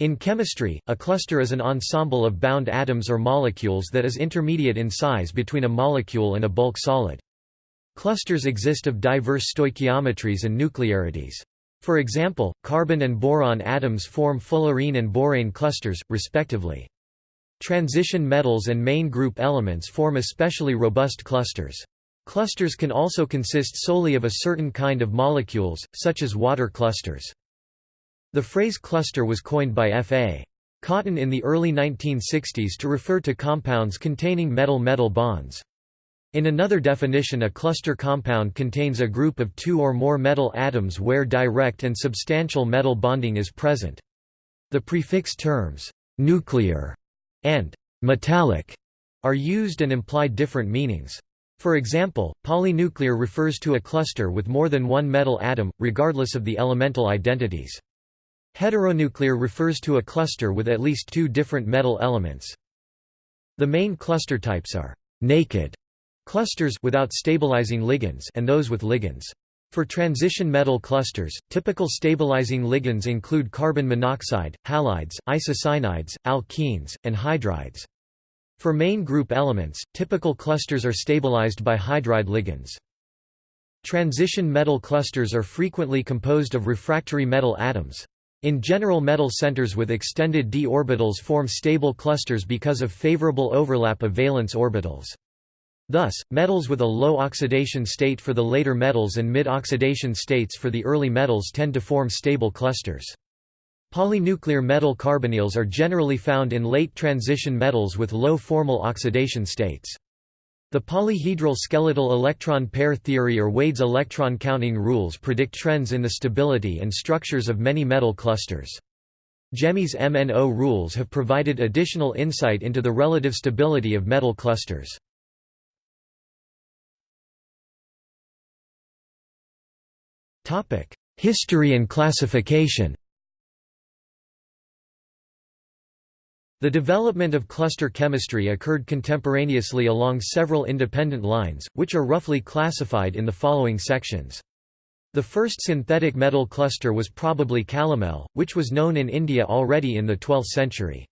In chemistry, a cluster is an ensemble of bound atoms or molecules that is intermediate in size between a molecule and a bulk solid. Clusters exist of diverse stoichiometries and nuclearities. For example, carbon and boron atoms form fullerene and borane clusters, respectively. Transition metals and main group elements form especially robust clusters. Clusters can also consist solely of a certain kind of molecules, such as water clusters. The phrase cluster was coined by F.A. Cotton in the early 1960s to refer to compounds containing metal-metal bonds. In another definition a cluster compound contains a group of two or more metal atoms where direct and substantial metal bonding is present. The prefix terms, nuclear and metallic are used and imply different meanings. For example, polynuclear refers to a cluster with more than one metal atom, regardless of the elemental identities. Heteronuclear refers to a cluster with at least two different metal elements. The main cluster types are naked clusters without stabilizing ligands and those with ligands. For transition metal clusters, typical stabilizing ligands include carbon monoxide, halides, isocyanides, alkenes, and hydrides. For main group elements, typical clusters are stabilized by hydride ligands. Transition metal clusters are frequently composed of refractory metal atoms. In general metal centers with extended d orbitals form stable clusters because of favorable overlap of valence orbitals. Thus, metals with a low oxidation state for the later metals and mid-oxidation states for the early metals tend to form stable clusters. Polynuclear metal carbonyls are generally found in late transition metals with low formal oxidation states. The polyhedral skeletal electron pair theory or Wade's electron counting rules predict trends in the stability and structures of many metal clusters. Jemmis MNO rules have provided additional insight into the relative stability of metal clusters. History and classification The development of cluster chemistry occurred contemporaneously along several independent lines, which are roughly classified in the following sections. The first synthetic metal cluster was probably calomel, which was known in India already in the 12th century.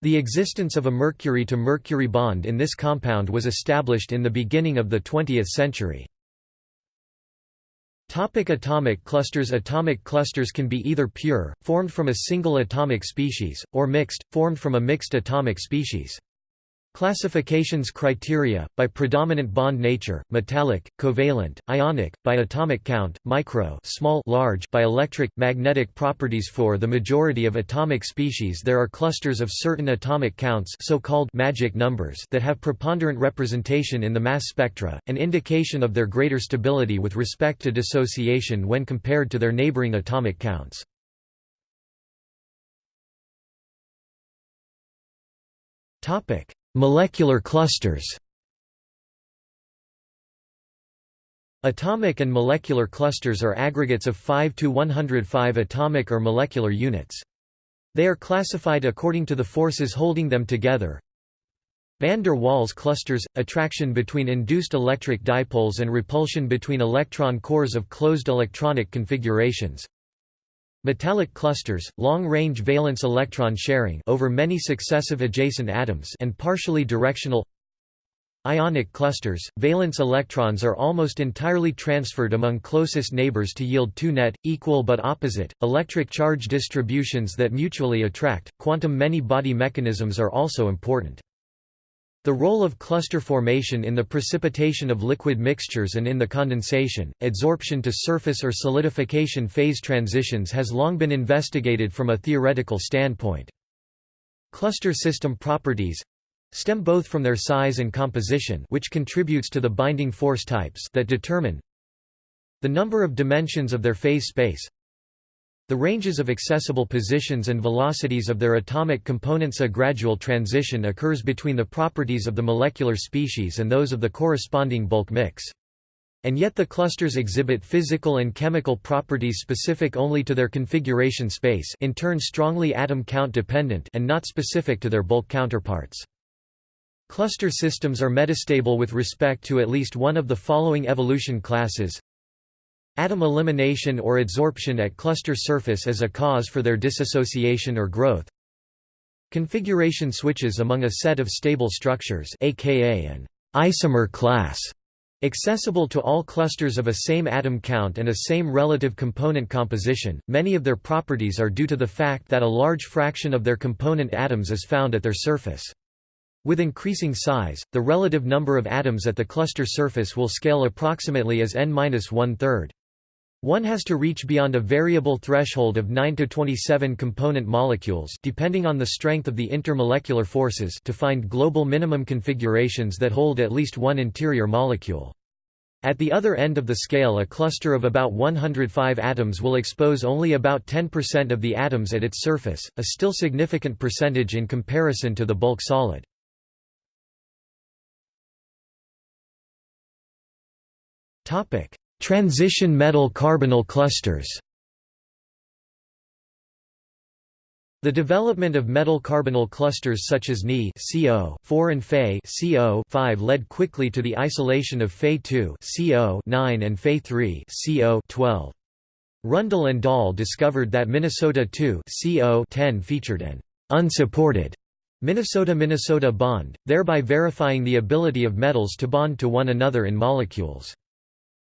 The existence of a mercury-to-mercury -mercury bond in this compound was established in the beginning of the 20th century. Topic atomic clusters Atomic clusters can be either pure, formed from a single atomic species, or mixed, formed from a mixed atomic species. Classifications criteria, by predominant bond nature, metallic, covalent, ionic, by atomic count, micro small large by electric, magnetic properties For the majority of atomic species there are clusters of certain atomic counts so-called magic numbers that have preponderant representation in the mass spectra, an indication of their greater stability with respect to dissociation when compared to their neighboring atomic counts. Topic Molecular clusters Atomic and molecular clusters are aggregates of 5 to 105 atomic or molecular units. They are classified according to the forces holding them together. Van der Waals clusters – attraction between induced electric dipoles and repulsion between electron cores of closed electronic configurations Metallic clusters, long-range valence electron sharing over many successive adjacent atoms and partially directional Ionic clusters, valence electrons are almost entirely transferred among closest neighbors to yield two net, equal but opposite, electric charge distributions that mutually attract. Quantum many-body mechanisms are also important. The role of cluster formation in the precipitation of liquid mixtures and in the condensation, adsorption to surface or solidification phase transitions has long been investigated from a theoretical standpoint. Cluster system properties stem both from their size and composition which contributes to the binding force types that determine the number of dimensions of their phase space the ranges of accessible positions and velocities of their atomic components A gradual transition occurs between the properties of the molecular species and those of the corresponding bulk mix. And yet the clusters exhibit physical and chemical properties specific only to their configuration space in turn strongly atom count dependent and not specific to their bulk counterparts. Cluster systems are metastable with respect to at least one of the following evolution classes atom elimination or adsorption at cluster surface as a cause for their dissociation or growth, configuration switches among a set of stable structures aka an isomer class Accessible to all clusters of a same atom count and a same relative component composition, many of their properties are due to the fact that a large fraction of their component atoms is found at their surface. With increasing size, the relative number of atoms at the cluster surface will scale approximately as n-one third. One has to reach beyond a variable threshold of 9 to 27 component molecules depending on the strength of the intermolecular forces to find global minimum configurations that hold at least one interior molecule. At the other end of the scale a cluster of about 105 atoms will expose only about 10% of the atoms at its surface, a still significant percentage in comparison to the bulk solid. Topic: Transition metal carbonyl clusters. The development of metal carbonyl clusters such as Ni CO 4 and Fe CO 5 led quickly to the isolation of Fe 2 CO 9 and Fe 3 CO 12. Rundle and Dahl discovered that Minnesota 2 CO 10 featured an unsupported Minnesota-Minnesota bond, thereby verifying the ability of metals to bond to one another in molecules.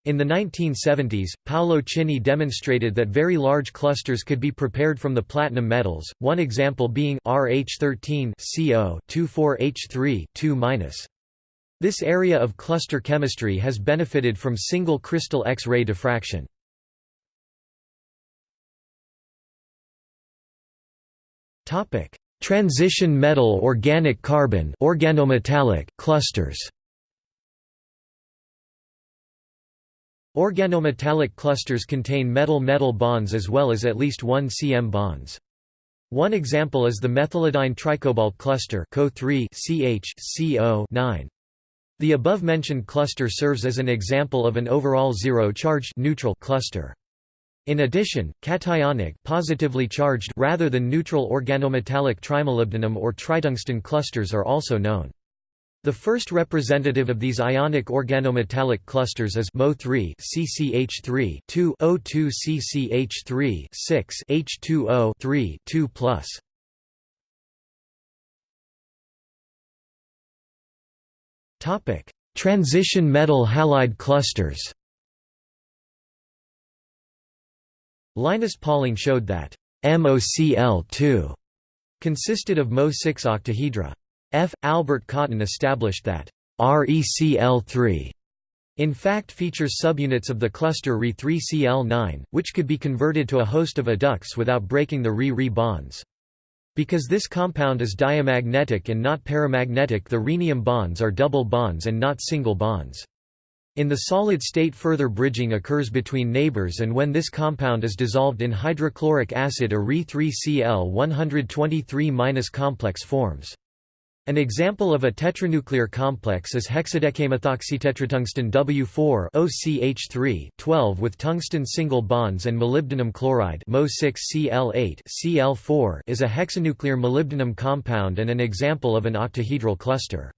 In the 1970s, Paolo Chini demonstrated that very large clusters could be prepared from the platinum metals, one example being RH13 CO 24H3 2 This area of cluster chemistry has benefited from single crystal X-ray diffraction. Transition metal organic carbon organometallic clusters Organometallic clusters contain metal-metal bonds as well as at least one CM bonds. One example is the methylidyne tricobalt cluster CO3 CH CO 9. The above-mentioned cluster serves as an example of an overall zero-charged neutral cluster. In addition, cationic positively charged rather than neutral organometallic trimolybdenum or tritungsten clusters are also known. The first representative of these ionic organometallic clusters is Mo3 CCH3 2 O2 CCH3 6 H2O 3 2 Topic: Transition metal halide clusters. Linus Pauling showed that MOCl2 consisted of Mo6 octahedra. F. Albert Cotton established that ReCl3 in fact features subunits of the cluster Re3Cl9, which could be converted to a host of adducts without breaking the Re-Re bonds. Because this compound is diamagnetic and not paramagnetic the rhenium bonds are double bonds and not single bonds. In the solid state further bridging occurs between neighbors and when this compound is dissolved in hydrochloric acid a Re3Cl123- complex forms. An example of a tetranuclear complex is hexadecamethoxytetratungsten W4 OCH3 12 with tungsten single bonds and molybdenum chloride Mo6Cl8 Cl4 is a hexanuclear molybdenum compound and an example of an octahedral cluster.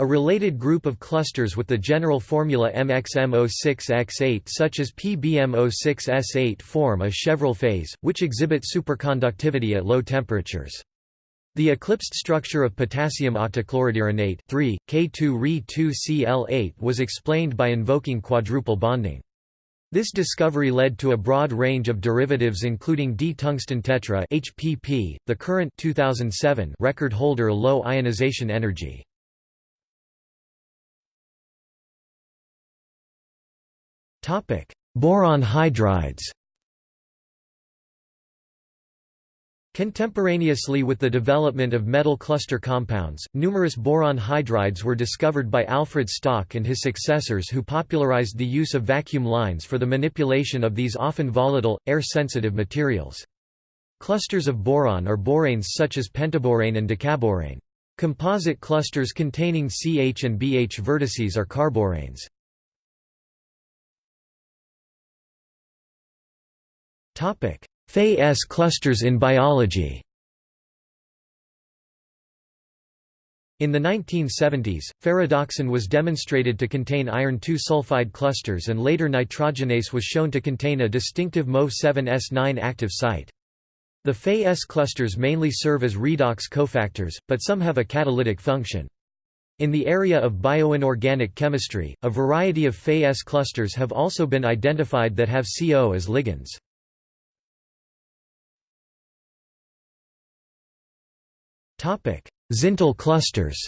A related group of clusters with the general formula MXM06X8 such as PBM06S8 form a Chevrel phase, which exhibit superconductivity at low temperatures. The eclipsed structure of potassium octochloridironate 3, K2Re2Cl8 was explained by invoking quadruple bonding. This discovery led to a broad range of derivatives including D-tungsten tetra HPP, the current 2007 record holder low ionization energy. Boron hydrides Contemporaneously with the development of metal cluster compounds, numerous boron hydrides were discovered by Alfred Stock and his successors who popularized the use of vacuum lines for the manipulation of these often volatile, air-sensitive materials. Clusters of boron are boranes such as pentaborane and decaborane. Composite clusters containing CH and BH vertices are carboranes. Topic: Fe-S clusters in biology In the 1970s, ferredoxin was demonstrated to contain iron-2 sulfide clusters and later nitrogenase was shown to contain a distinctive MOV7S9 active site. The Fe-S clusters mainly serve as redox cofactors, but some have a catalytic function. In the area of bioinorganic chemistry, a variety of Fe-S clusters have also been identified that have CO as ligands. Zintl clusters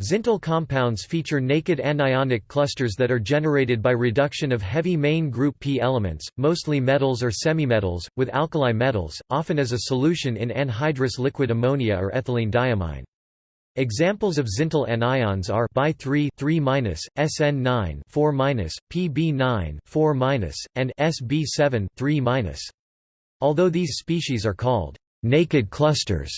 Zintl compounds feature naked anionic clusters that are generated by reduction of heavy main group P elements, mostly metals or semimetals, with alkali metals, often as a solution in anhydrous liquid ammonia or ethylene diamine. Examples of Zintl anions are Bi3 3 SN9 4 PB9 4 and Sb7 3 Although these species are called naked clusters,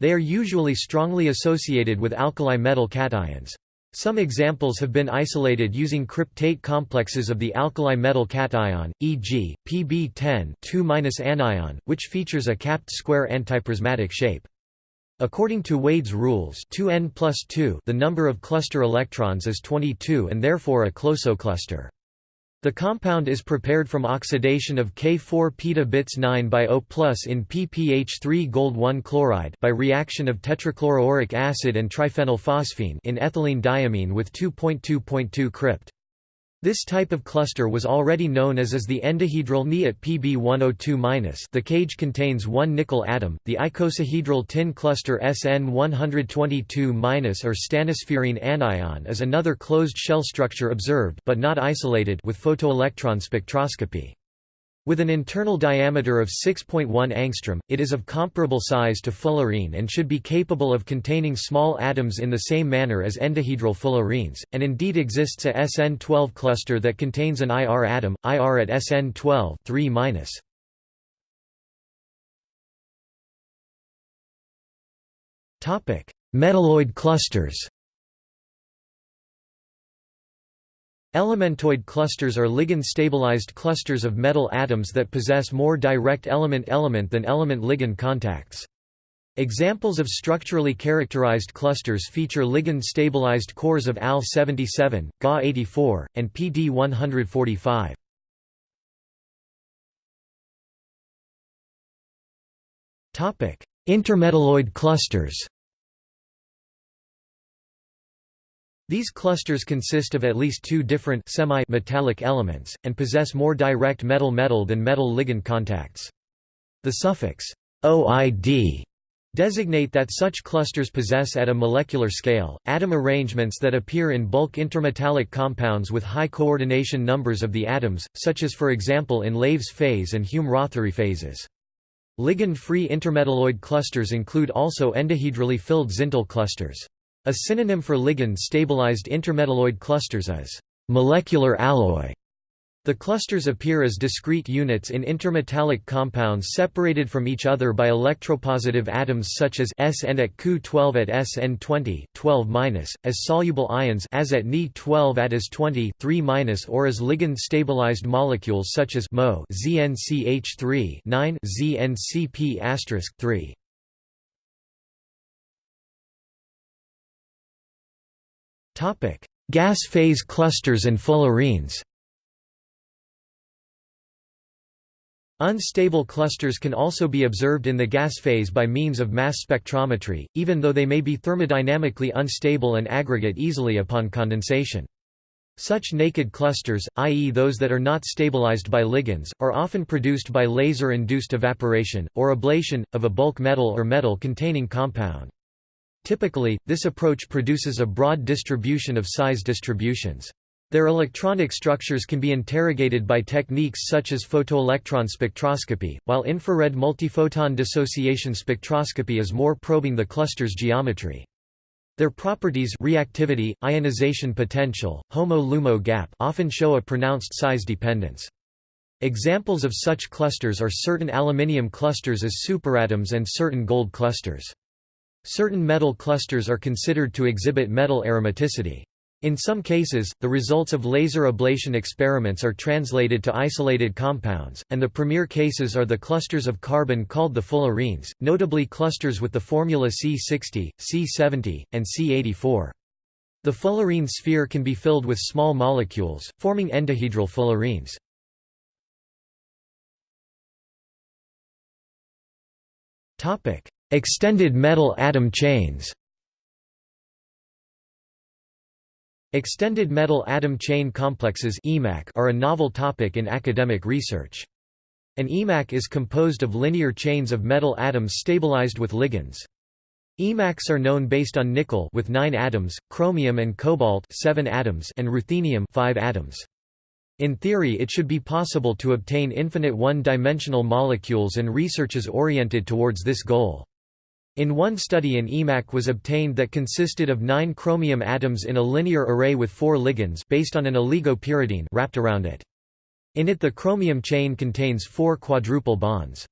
they are usually strongly associated with alkali metal cations. Some examples have been isolated using cryptate complexes of the alkali metal cation, e.g., Pb10 anion, which features a capped square antiprismatic shape. According to Wade's rules 2n plus 2 the number of cluster electrons is 22 and therefore a closocluster. The compound is prepared from oxidation of K4 peta bits 9 by O plus in PPH3 gold 1 chloride by reaction of tetrachloroauric acid and triphenylphosphine in ethylene diamine with 2.2.2 crypt. This type of cluster was already known as the endohedral Ni at Pb102-. The cage contains one nickel atom. The icosahedral tin cluster SN122- or stannaspherene anion is another closed shell structure observed but not isolated with photoelectron spectroscopy. With an internal diameter of 6.1 angstrom, it is of comparable size to fullerene and should be capable of containing small atoms in the same manner as endohedral fullerenes, and indeed exists a SN12 cluster that contains an IR atom, IR at SN12 3 Metalloid clusters Elementoid clusters are ligand-stabilized clusters of metal atoms that possess more direct element-element than element-ligand contacts. Examples of structurally characterized clusters feature ligand-stabilized cores of Al-77, Ga-84, and PD-145. Intermetalloid clusters These clusters consist of at least two different semi-metallic elements, and possess more direct metal-metal than metal-ligand contacts. The suffix OID designate that such clusters possess at a molecular scale, atom arrangements that appear in bulk intermetallic compounds with high coordination numbers of the atoms, such as for example in Laves phase and Hume-Rothery phases. Ligand-free intermetalloid clusters include also endohedrally filled Zintl clusters. A synonym for ligand-stabilized intermetalloid clusters is molecular alloy. The clusters appear as discrete units in intermetallic compounds separated from each other by electropositive atoms such as S and at Cu12 at SN20 12 as soluble ions as at Ni12 at As20 3 or as ligand-stabilized molecules such as Mo ZnCH3 9 ZnCp*3. Topic: Gas phase clusters and fullerenes. Unstable clusters can also be observed in the gas phase by means of mass spectrometry, even though they may be thermodynamically unstable and aggregate easily upon condensation. Such naked clusters, i.e. those that are not stabilized by ligands, are often produced by laser-induced evaporation, or ablation, of a bulk metal or metal-containing compound. Typically, this approach produces a broad distribution of size distributions. Their electronic structures can be interrogated by techniques such as photoelectron spectroscopy, while infrared multiphoton dissociation spectroscopy is more probing the cluster's geometry. Their properties reactivity, ionization potential, HOMO-LUMO gap often show a pronounced size dependence. Examples of such clusters are certain aluminium clusters as superatoms and certain gold clusters. Certain metal clusters are considered to exhibit metal aromaticity. In some cases, the results of laser ablation experiments are translated to isolated compounds, and the premier cases are the clusters of carbon called the fullerenes, notably clusters with the formula C60, C70, and C84. The fullerene sphere can be filled with small molecules, forming endohedral fullerenes. Extended metal atom chains Extended metal atom chain complexes are a novel topic in academic research. An EMAC is composed of linear chains of metal atoms stabilized with ligands. EMACs are known based on nickel with 9 atoms, chromium and cobalt 7 atoms and ruthenium 5 atoms. In theory it should be possible to obtain infinite one-dimensional molecules and research is oriented towards this goal. In one study an EMAC was obtained that consisted of nine chromium atoms in a linear array with four ligands based on an oligopyridine wrapped around it. In it the chromium chain contains four quadruple bonds.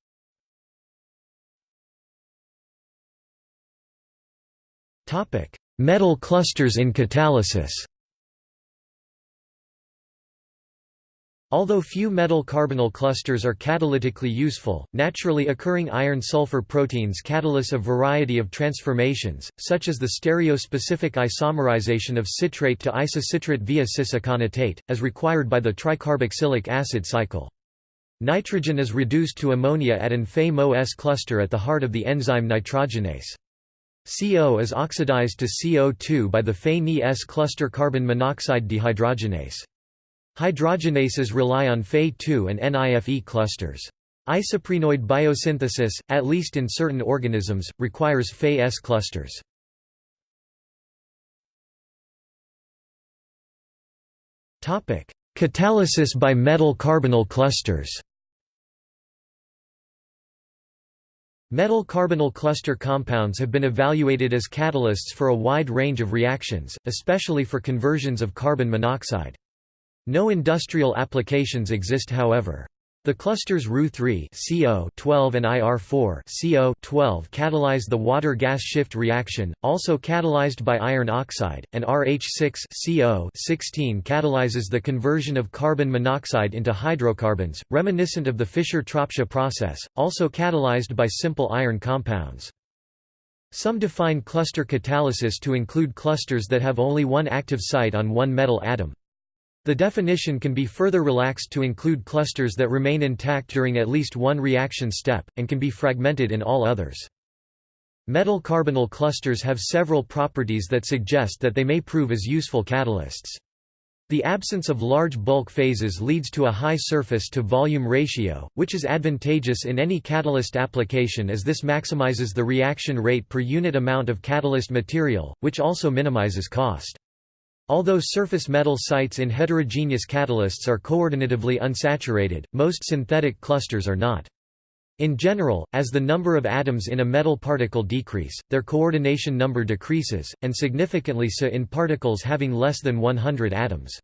Metal clusters in catalysis Although few metal carbonyl clusters are catalytically useful, naturally occurring iron-sulfur proteins catalyze a variety of transformations, such as the stereospecific isomerization of citrate to isocitrate via cis-aconitate, as required by the tricarboxylic acid cycle. Nitrogen is reduced to ammonia at an Fe-MO-S cluster at the heart of the enzyme nitrogenase. CO is oxidized to CO2 by the Fe-Ni-S cluster carbon monoxide dehydrogenase. Hydrogenases rely on Fe2 and NIFE clusters. Isoprenoid biosynthesis, at least in certain organisms, requires Fe-S clusters. Catalysis by metal carbonyl clusters Metal carbonyl cluster compounds have been evaluated as catalysts for a wide range of reactions, especially for conversions of carbon monoxide. No industrial applications exist however. The clusters Ru3 CO12 and IR4 CO12 catalyze the water-gas shift reaction, also catalyzed by iron oxide, and RH6 CO16 catalyzes the conversion of carbon monoxide into hydrocarbons, reminiscent of the Fischer-Tropsch process, also catalyzed by simple iron compounds. Some define cluster catalysis to include clusters that have only one active site on one metal atom. The definition can be further relaxed to include clusters that remain intact during at least one reaction step, and can be fragmented in all others. Metal carbonyl clusters have several properties that suggest that they may prove as useful catalysts. The absence of large bulk phases leads to a high surface-to-volume ratio, which is advantageous in any catalyst application as this maximizes the reaction rate per unit amount of catalyst material, which also minimizes cost. Although surface metal sites in heterogeneous catalysts are coordinatively unsaturated, most synthetic clusters are not. In general, as the number of atoms in a metal particle decrease, their coordination number decreases, and significantly so in particles having less than 100 atoms.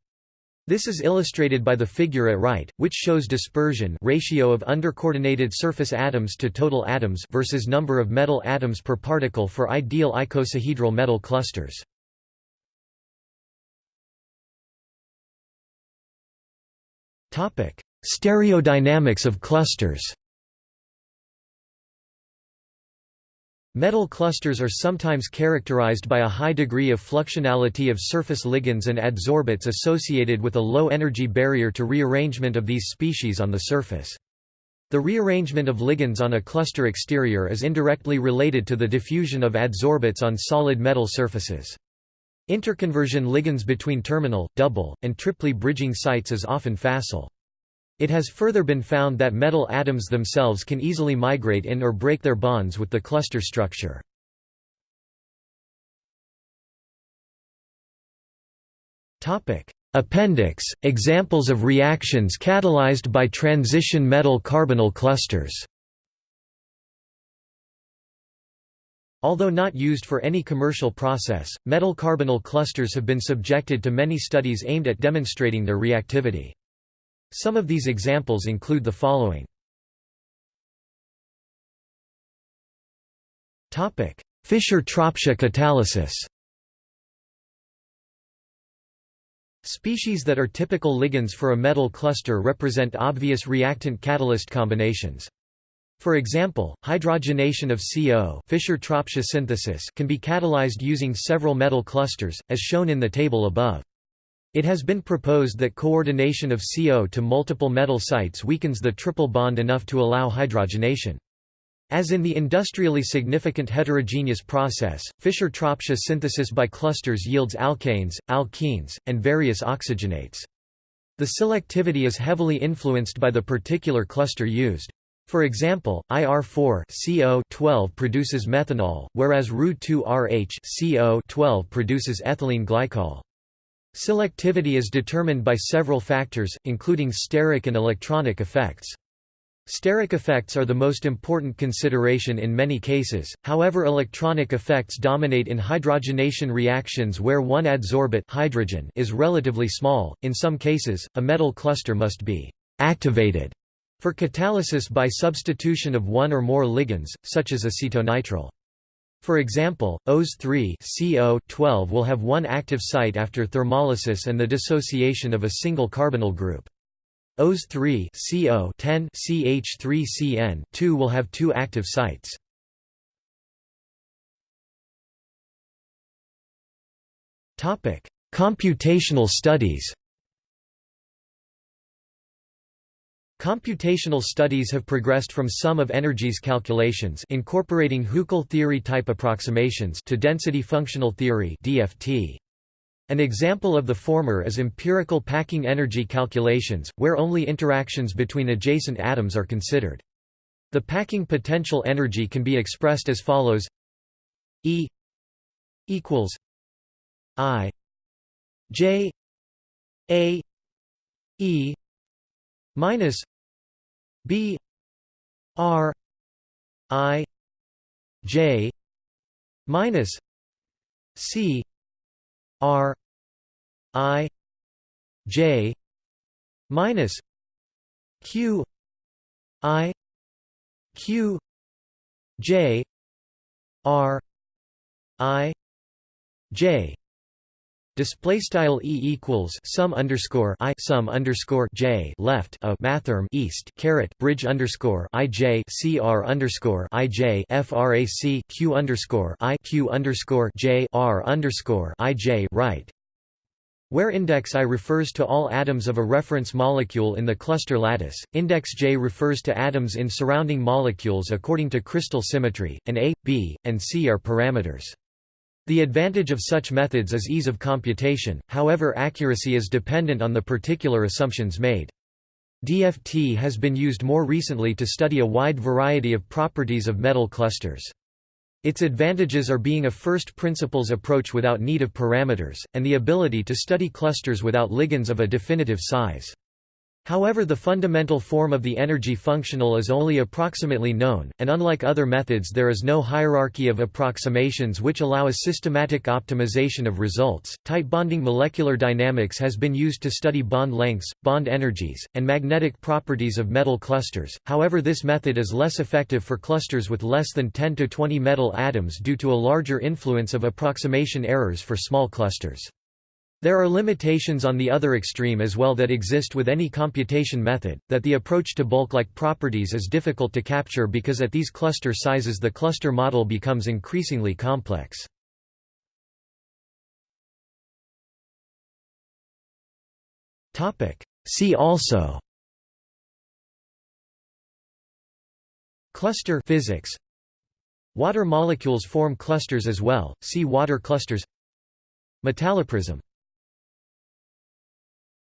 This is illustrated by the figure at right, which shows dispersion ratio of undercoordinated surface atoms to total atoms versus number of metal atoms per particle for ideal icosahedral metal clusters. Stereodynamics of clusters Metal clusters are sometimes characterized by a high degree of fluxionality of surface ligands and adsorbate associated with a low energy barrier to rearrangement of these species on the surface. The rearrangement of ligands on a cluster exterior is indirectly related to the diffusion of adsorbates on solid metal surfaces. Interconversion ligands between terminal, double, and triply bridging sites is often facile. It has further been found that metal atoms themselves can easily migrate in or break their bonds with the cluster structure. Appendix – Examples of reactions catalyzed by transition metal carbonyl clusters Although not used for any commercial process, metal carbonyl clusters have been subjected to many studies aimed at demonstrating their reactivity. Some of these examples include the following. Fischer-Tropsch catalysis Species that are typical ligands for a metal cluster represent obvious reactant-catalyst combinations. For example, hydrogenation of CO Fischer-Tropsch synthesis can be catalyzed using several metal clusters, as shown in the table above. It has been proposed that coordination of CO to multiple metal sites weakens the triple bond enough to allow hydrogenation. As in the industrially significant heterogeneous process, Fischer-Tropsch synthesis by clusters yields alkanes, alkenes, and various oxygenates. The selectivity is heavily influenced by the particular cluster used. For example, IR4CO12 produces methanol, whereas Ru2RH CO produces ethylene glycol. Selectivity is determined by several factors, including steric and electronic effects. Steric effects are the most important consideration in many cases, however electronic effects dominate in hydrogenation reactions where one adsorbate hydrogen is relatively small. In some cases, a metal cluster must be activated for catalysis by substitution of one or more ligands, such as acetonitrile. For example, OS3 CO12 will have one active site after thermolysis and the dissociation of a single carbonyl group. OS3 CO10 CH3CN2 will have two active sites. Topic: Computational studies. Computational studies have progressed from sum of energies calculations incorporating Huckel theory type approximations to density functional theory (DFT). An example of the former is empirical packing energy calculations, where only interactions between adjacent atoms are considered. The packing potential energy can be expressed as follows E equals I J A E minus B R I J minus C R I J minus Q I Q J R I J Display style e equals sum underscore i sum underscore j left a mathrm east caret bridge underscore i j cr underscore i j frac q underscore i q underscore j r underscore i j right. Where index i refers to all atoms of a reference molecule in the cluster lattice, index j refers to atoms in surrounding molecules according to crystal symmetry, and a, b, and c are parameters. The advantage of such methods is ease of computation, however accuracy is dependent on the particular assumptions made. DFT has been used more recently to study a wide variety of properties of metal clusters. Its advantages are being a first principles approach without need of parameters, and the ability to study clusters without ligands of a definitive size. However the fundamental form of the energy functional is only approximately known, and unlike other methods there is no hierarchy of approximations which allow a systematic optimization of results. Tight binding molecular dynamics has been used to study bond lengths, bond energies, and magnetic properties of metal clusters, however this method is less effective for clusters with less than 10 to 20 metal atoms due to a larger influence of approximation errors for small clusters. There are limitations on the other extreme as well that exist with any computation method, that the approach to bulk-like properties is difficult to capture because at these cluster sizes the cluster model becomes increasingly complex. See also Cluster physics Water molecules form clusters as well, see water clusters. Metalloprism